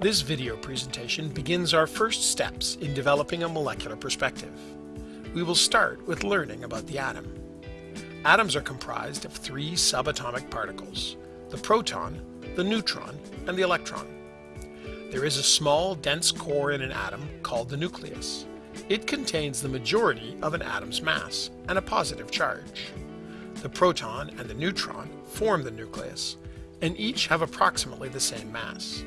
This video presentation begins our first steps in developing a molecular perspective. We will start with learning about the atom. Atoms are comprised of three subatomic particles, the proton, the neutron, and the electron. There is a small, dense core in an atom called the nucleus. It contains the majority of an atom's mass and a positive charge. The proton and the neutron form the nucleus, and each have approximately the same mass.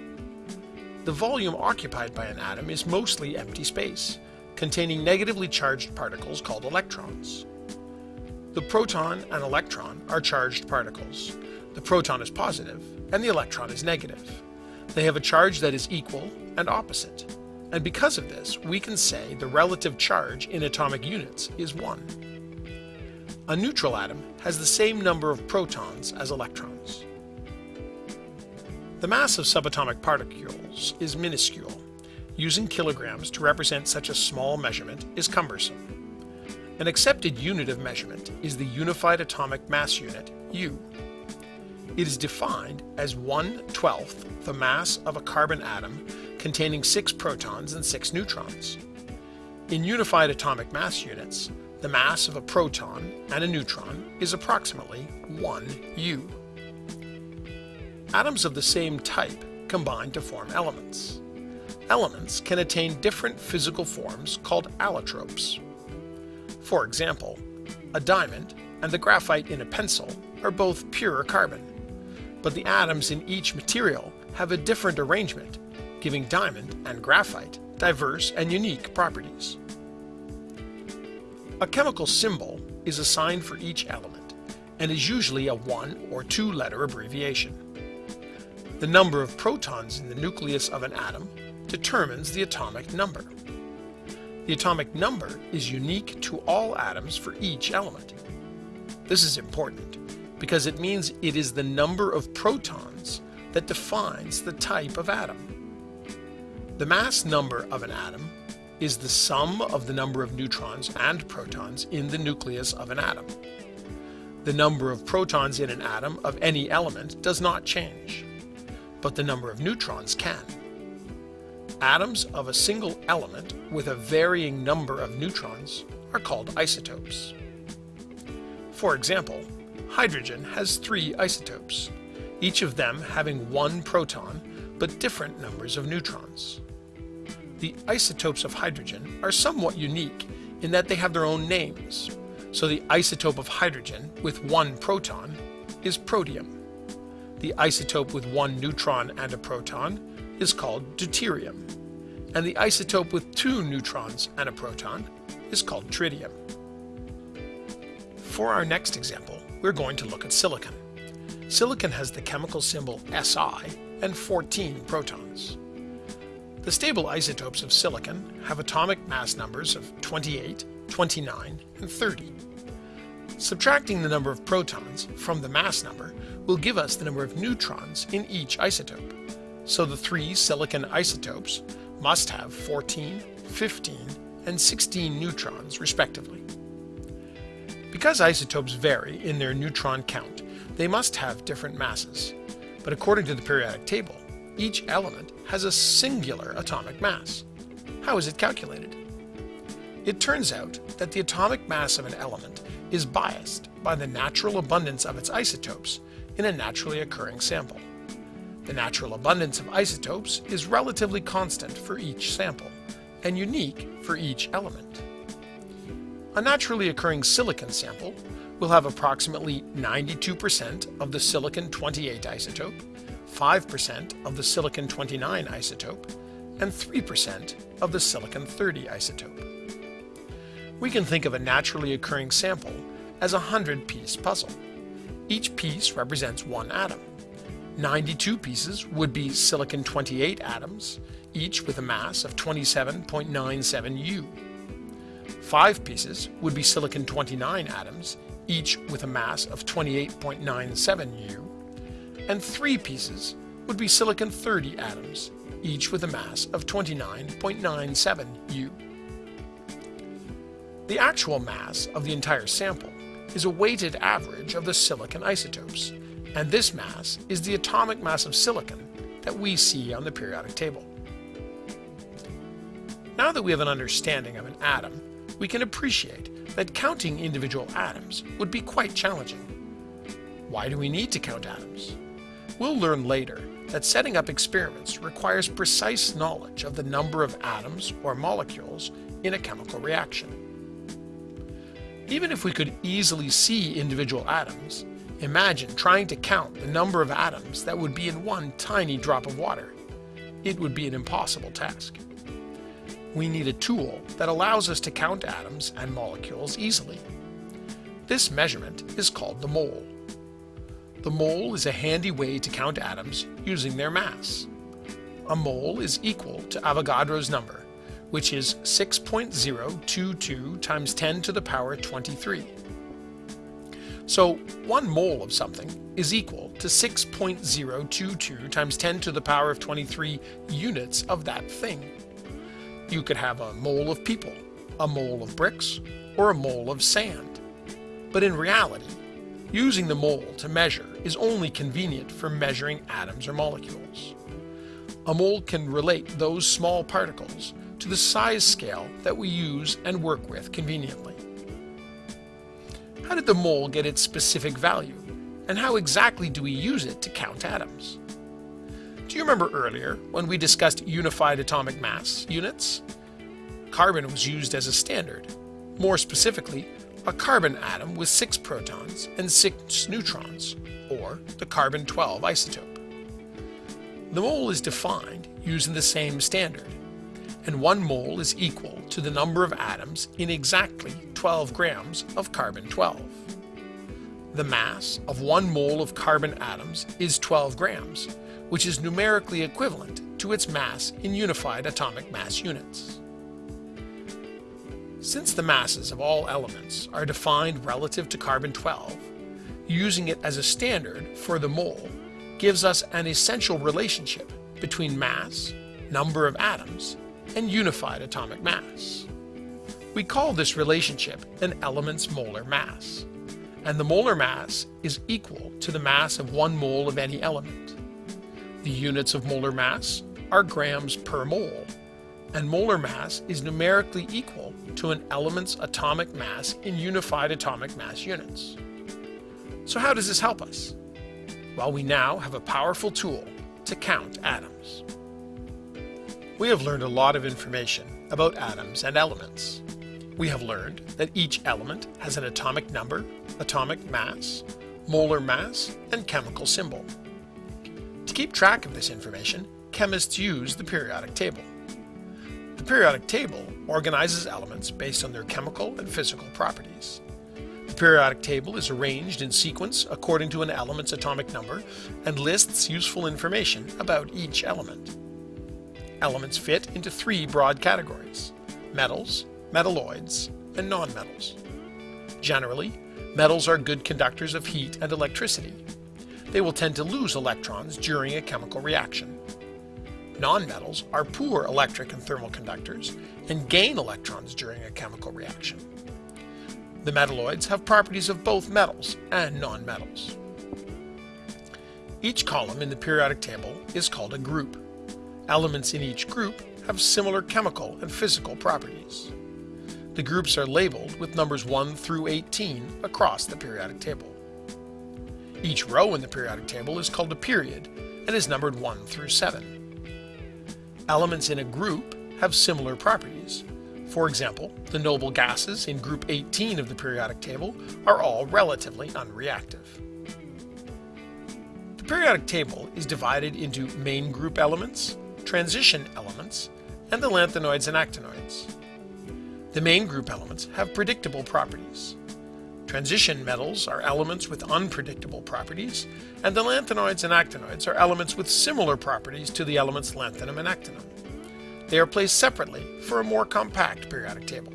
The volume occupied by an atom is mostly empty space, containing negatively charged particles called electrons. The proton and electron are charged particles. The proton is positive, and the electron is negative. They have a charge that is equal and opposite. And because of this, we can say the relative charge in atomic units is 1. A neutral atom has the same number of protons as electrons. The mass of subatomic particles is minuscule. Using kilograms to represent such a small measurement is cumbersome. An accepted unit of measurement is the Unified Atomic Mass Unit, U. It is defined as 1 12th the mass of a carbon atom containing 6 protons and 6 neutrons. In unified atomic mass units, the mass of a proton and a neutron is approximately 1 U. Atoms of the same type combine to form elements. Elements can attain different physical forms called allotropes. For example, a diamond and the graphite in a pencil are both pure carbon, but the atoms in each material have a different arrangement, giving diamond and graphite diverse and unique properties. A chemical symbol is assigned for each element and is usually a one or two letter abbreviation. The number of protons in the nucleus of an atom determines the atomic number. The atomic number is unique to all atoms for each element. This is important because it means it is the number of protons that defines the type of atom. The mass number of an atom is the sum of the number of neutrons and protons in the nucleus of an atom. The number of protons in an atom of any element does not change but the number of neutrons can. Atoms of a single element with a varying number of neutrons are called isotopes. For example, hydrogen has three isotopes, each of them having one proton but different numbers of neutrons. The isotopes of hydrogen are somewhat unique in that they have their own names, so the isotope of hydrogen with one proton is protium. The isotope with one neutron and a proton is called deuterium, and the isotope with two neutrons and a proton is called tritium. For our next example, we're going to look at silicon. Silicon has the chemical symbol Si and 14 protons. The stable isotopes of silicon have atomic mass numbers of 28, 29, and 30. Subtracting the number of protons from the mass number will give us the number of neutrons in each isotope. So the three silicon isotopes must have 14, 15, and 16 neutrons respectively. Because isotopes vary in their neutron count, they must have different masses. But according to the periodic table, each element has a singular atomic mass. How is it calculated? It turns out that the atomic mass of an element is biased by the natural abundance of its isotopes in a naturally occurring sample. The natural abundance of isotopes is relatively constant for each sample and unique for each element. A naturally occurring silicon sample will have approximately 92% of the silicon-28 isotope, 5% of the silicon-29 isotope, and 3% of the silicon-30 isotope. We can think of a naturally occurring sample as a 100-piece puzzle. Each piece represents one atom. 92 pieces would be silicon-28 atoms, each with a mass of 27.97 U. 5 pieces would be silicon-29 atoms, each with a mass of 28.97 U. And 3 pieces would be silicon-30 atoms, each with a mass of 29.97 U. The actual mass of the entire sample is a weighted average of the silicon isotopes, and this mass is the atomic mass of silicon that we see on the periodic table. Now that we have an understanding of an atom, we can appreciate that counting individual atoms would be quite challenging. Why do we need to count atoms? We'll learn later that setting up experiments requires precise knowledge of the number of atoms or molecules in a chemical reaction. Even if we could easily see individual atoms, imagine trying to count the number of atoms that would be in one tiny drop of water. It would be an impossible task. We need a tool that allows us to count atoms and molecules easily. This measurement is called the mole. The mole is a handy way to count atoms using their mass. A mole is equal to Avogadro's number, which is 6.022 times 10 to the power 23. So 1 mole of something is equal to 6.022 times 10 to the power of 23 units of that thing. You could have a mole of people, a mole of bricks, or a mole of sand. But in reality, Using the mole to measure is only convenient for measuring atoms or molecules. A mole can relate those small particles to the size scale that we use and work with conveniently. How did the mole get its specific value, and how exactly do we use it to count atoms? Do you remember earlier when we discussed unified atomic mass units? Carbon was used as a standard. More specifically, a carbon atom with 6 protons and 6 neutrons, or the carbon-12 isotope. The mole is defined using the same standard, and 1 mole is equal to the number of atoms in exactly 12 grams of carbon-12. The mass of 1 mole of carbon atoms is 12 grams, which is numerically equivalent to its mass in unified atomic mass units. Since the masses of all elements are defined relative to carbon-12, using it as a standard for the mole gives us an essential relationship between mass, number of atoms, and unified atomic mass. We call this relationship an element's molar mass, and the molar mass is equal to the mass of one mole of any element. The units of molar mass are grams per mole, and molar mass is numerically equal to an element's atomic mass in unified atomic mass units. So how does this help us? Well, we now have a powerful tool to count atoms. We have learned a lot of information about atoms and elements. We have learned that each element has an atomic number, atomic mass, molar mass, and chemical symbol. To keep track of this information, chemists use the periodic table. The periodic table organizes elements based on their chemical and physical properties. The periodic table is arranged in sequence according to an element's atomic number and lists useful information about each element. Elements fit into three broad categories, metals, metalloids, and nonmetals. Generally, metals are good conductors of heat and electricity. They will tend to lose electrons during a chemical reaction. Nonmetals are poor electric and thermal conductors and gain electrons during a chemical reaction. The metalloids have properties of both metals and nonmetals. Each column in the periodic table is called a group. Elements in each group have similar chemical and physical properties. The groups are labeled with numbers 1 through 18 across the periodic table. Each row in the periodic table is called a period and is numbered 1 through 7. Elements in a group have similar properties. For example, the noble gases in group 18 of the periodic table are all relatively unreactive. The periodic table is divided into main group elements, transition elements, and the lanthanoids and actinoids. The main group elements have predictable properties. Transition metals are elements with unpredictable properties, and the lanthanoids and actinoids are elements with similar properties to the elements lanthanum and actinium. They are placed separately for a more compact periodic table.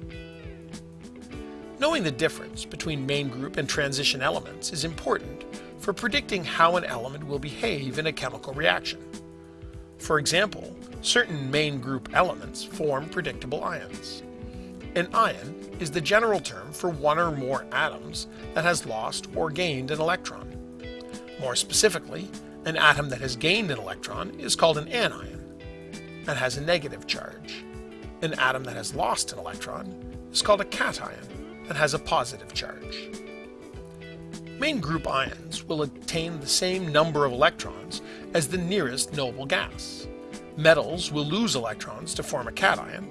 Knowing the difference between main group and transition elements is important for predicting how an element will behave in a chemical reaction. For example, certain main group elements form predictable ions. An ion is the general term for one or more atoms that has lost or gained an electron. More specifically, An atom that has gained an electron is called an anion and has a negative charge. An atom that has lost an electron is called a cation and has a positive charge. Main group ions will attain the same number of electrons as the nearest noble gas. Metals will lose electrons to form a cation,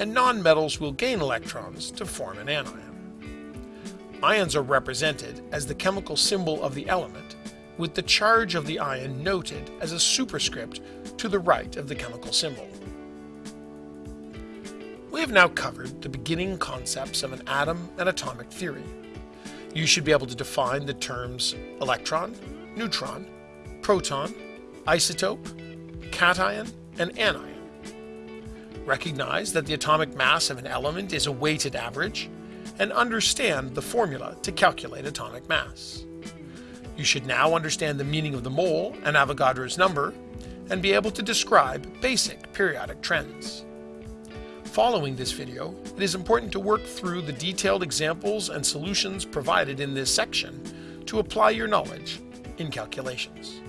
and nonmetals will gain electrons to form an anion. Ions are represented as the chemical symbol of the element, with the charge of the ion noted as a superscript to the right of the chemical symbol. We have now covered the beginning concepts of an atom and atomic theory. You should be able to define the terms electron, neutron, proton, isotope, cation, and anion. Recognize that the atomic mass of an element is a weighted average, and understand the formula to calculate atomic mass. You should now understand the meaning of the mole and Avogadro's number, and be able to describe basic periodic trends. Following this video, it is important to work through the detailed examples and solutions provided in this section to apply your knowledge in calculations.